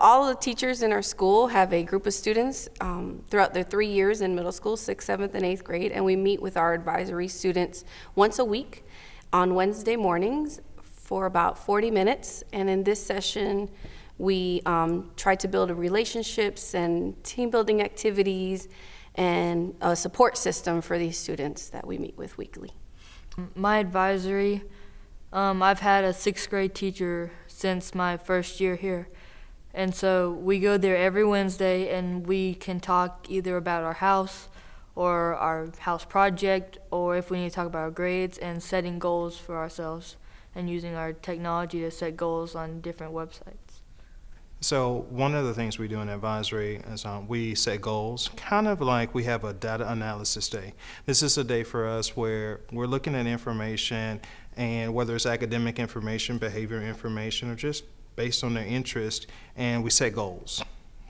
All the teachers in our school have a group of students um, throughout their three years in middle school, sixth, seventh, and eighth grade, and we meet with our advisory students once a week on Wednesday mornings for about 40 minutes. And in this session, we um, try to build relationships and team building activities and a support system for these students that we meet with weekly. My advisory, um, I've had a sixth grade teacher since my first year here. And so we go there every Wednesday and we can talk either about our house or our house project or if we need to talk about our grades and setting goals for ourselves and using our technology to set goals on different websites. So one of the things we do in advisory is um, we set goals, kind of like we have a data analysis day. This is a day for us where we're looking at information and whether it's academic information, behavior information, or just based on their interest, and we set goals.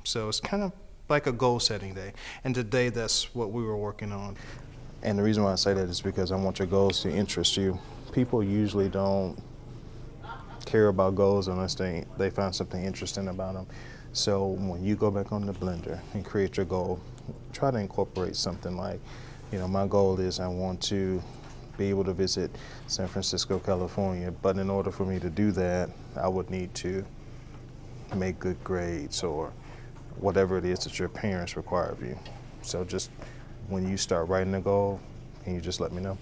So it's kind of like a goal setting day. And today that's what we were working on. And the reason why I say that is because I want your goals to interest you. People usually don't care about goals unless they, they find something interesting about them. So when you go back on the blender and create your goal, try to incorporate something like, you know, my goal is I want to be able to visit San Francisco, California, but in order for me to do that, I would need to make good grades or whatever it is that your parents require of you. So just when you start writing a goal, can you just let me know?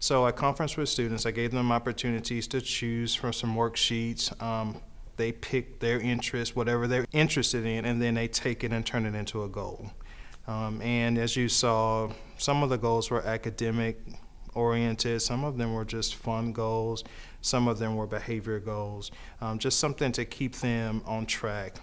So at conference with students, I gave them opportunities to choose from some worksheets. Um, they pick their interest, whatever they're interested in, and then they take it and turn it into a goal. Um, and as you saw, some of the goals were academic oriented, some of them were just fun goals, some of them were behavior goals, um, just something to keep them on track